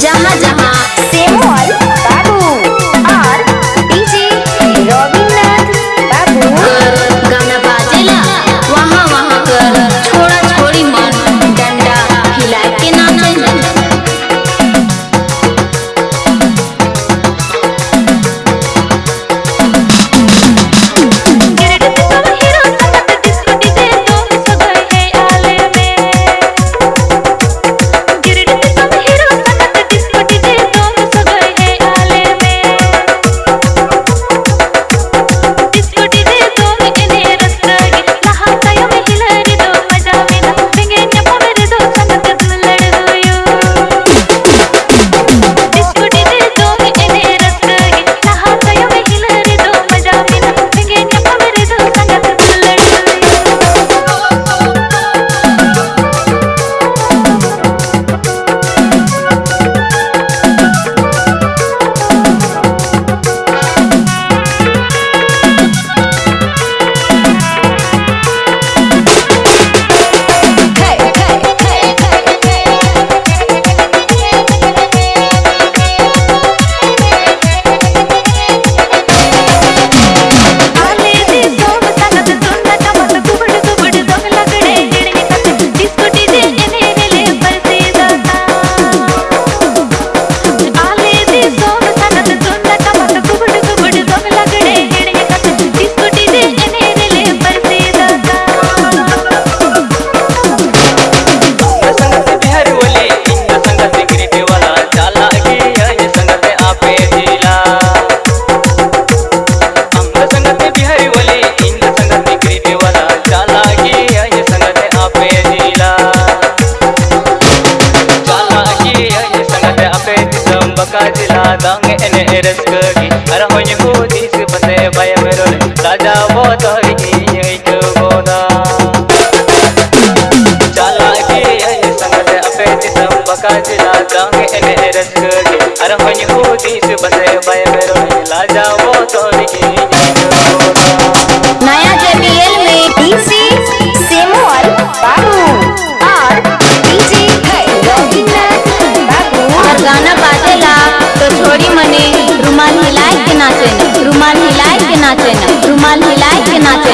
जहाँ जहाँ same eres kogi ara hoñi gudi se pase baya merole raja boto hi yai ko boda chala ki hai sangat ape disam baka jila jange ene eres kogi ara hoñi gudi se pase baya merole raja boto hi yai ko छोरी मने रुमाल हिलाए के नाचे रुमाल हिलाए के नाचे रुमाल हिलाए के नाचे